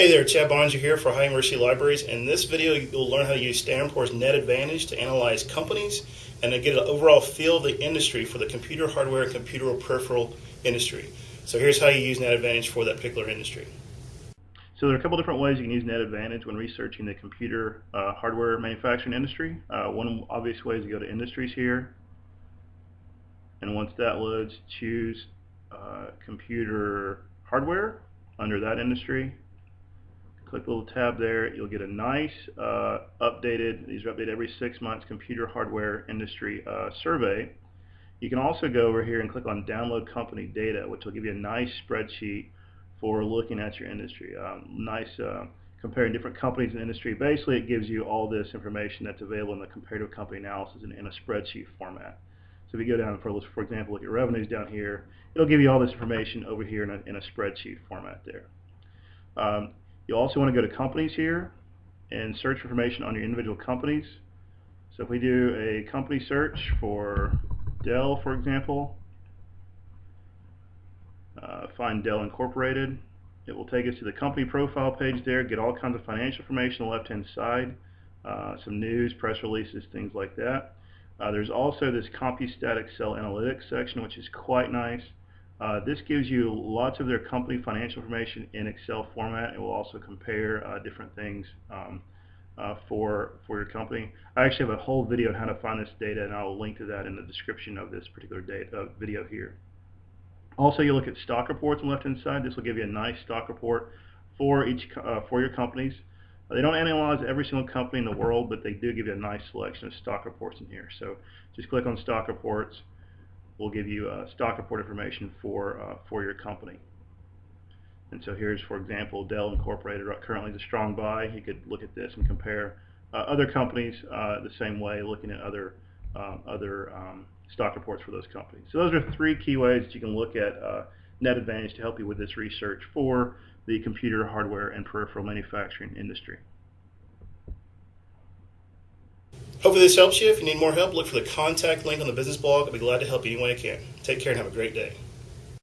Hey there, Chad Boeninger here for Ohio University Libraries. In this video, you'll learn how to use Standard Net Advantage to analyze companies and to get an overall feel of the industry for the computer hardware and computer peripheral industry. So here's how you use Net Advantage for that particular industry. So there are a couple different ways you can use Net Advantage when researching the computer uh, hardware manufacturing industry. Uh, one obvious way is to go to Industries here. And once that loads, choose uh, Computer Hardware under that industry click the little tab there. You'll get a nice uh, updated, these are updated every six months, computer hardware industry uh, survey. You can also go over here and click on download company data, which will give you a nice spreadsheet for looking at your industry. Um, nice uh, comparing different companies in industry. Basically, it gives you all this information that's available in the comparative company analysis in, in a spreadsheet format. So if you go down, for, for example, look at revenues down here, it'll give you all this information over here in a, in a spreadsheet format there. Um, you also want to go to companies here and search information on your individual companies. So if we do a company search for Dell, for example, uh, find Dell Incorporated. It will take us to the company profile page there, get all kinds of financial information on the left-hand side, uh, some news, press releases, things like that. Uh, there's also this Compustat Excel Analytics section, which is quite nice. Uh, this gives you lots of their company financial information in Excel format. It will also compare uh, different things um, uh, for for your company. I actually have a whole video on how to find this data, and I will link to that in the description of this particular uh, video here. Also, you look at stock reports on the left-hand side. This will give you a nice stock report for each uh, for your companies. They don't analyze every single company in the world, but they do give you a nice selection of stock reports in here. So just click on stock reports will give you uh, stock report information for, uh, for your company. And so here's, for example, Dell Incorporated currently is a strong buy. You could look at this and compare uh, other companies uh, the same way, looking at other, um, other um, stock reports for those companies. So those are three key ways that you can look at uh, Net Advantage to help you with this research for the computer hardware and peripheral manufacturing industry. Hopefully this helps you. If you need more help, look for the contact link on the business blog. I'll be glad to help you any way I can. Take care and have a great day.